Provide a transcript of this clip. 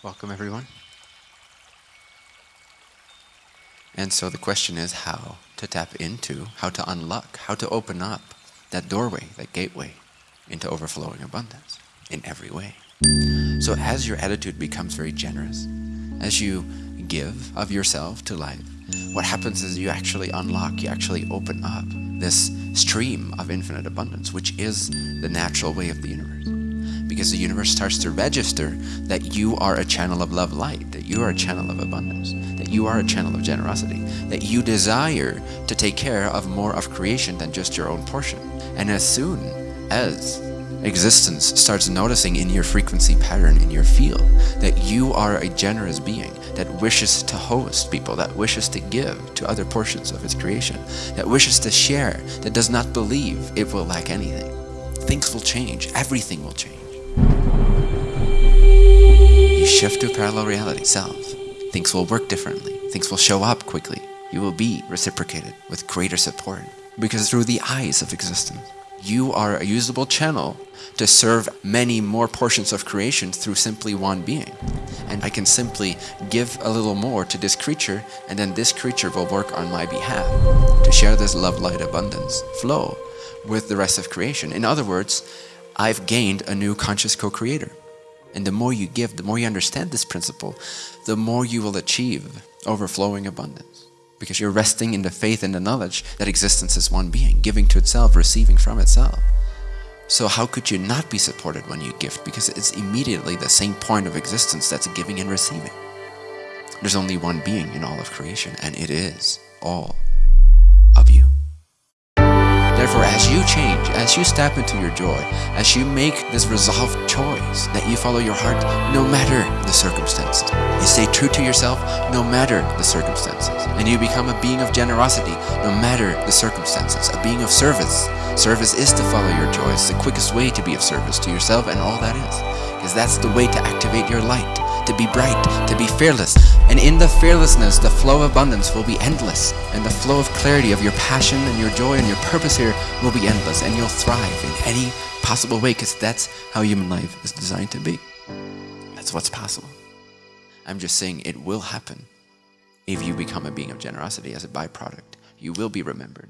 Welcome, everyone. And so the question is how to tap into, how to unlock, how to open up that doorway, that gateway into overflowing abundance in every way. So as your attitude becomes very generous, as you give of yourself to life, what happens is you actually unlock, you actually open up this stream of infinite abundance, which is the natural way of the universe. Because the universe starts to register that you are a channel of love light, that you are a channel of abundance, that you are a channel of generosity, that you desire to take care of more of creation than just your own portion. And as soon as existence starts noticing in your frequency pattern in your field that you are a generous being that wishes to host people, that wishes to give to other portions of its creation, that wishes to share, that does not believe it will lack anything. Things will change. Everything will change. Shift to parallel reality self. Things will work differently. Things will show up quickly. You will be reciprocated with greater support because through the eyes of existence you are a usable channel to serve many more portions of creation through simply one being. And I can simply give a little more to this creature and then this creature will work on my behalf to share this love, light, abundance flow with the rest of creation. In other words, I've gained a new conscious co-creator. And the more you give, the more you understand this principle, the more you will achieve overflowing abundance because you're resting in the faith and the knowledge that existence is one being, giving to itself, receiving from itself. So how could you not be supported when you gift? Because it's immediately the same point of existence that's giving and receiving. There's only one being in all of creation, and it is all. Therefore, as you change, as you step into your joy, as you make this resolved choice that you follow your heart no matter the circumstances, you stay true to yourself no matter the circumstances, and you become a being of generosity no matter the circumstances, a being of service. Service is to follow your joy. It's the quickest way to be of service to yourself and all that is, because that's the way to activate your light to be bright, to be fearless. And in the fearlessness, the flow of abundance will be endless. And the flow of clarity of your passion and your joy and your purpose here will be endless. And you'll thrive in any possible way because that's how human life is designed to be. That's what's possible. I'm just saying it will happen if you become a being of generosity as a byproduct. You will be remembered.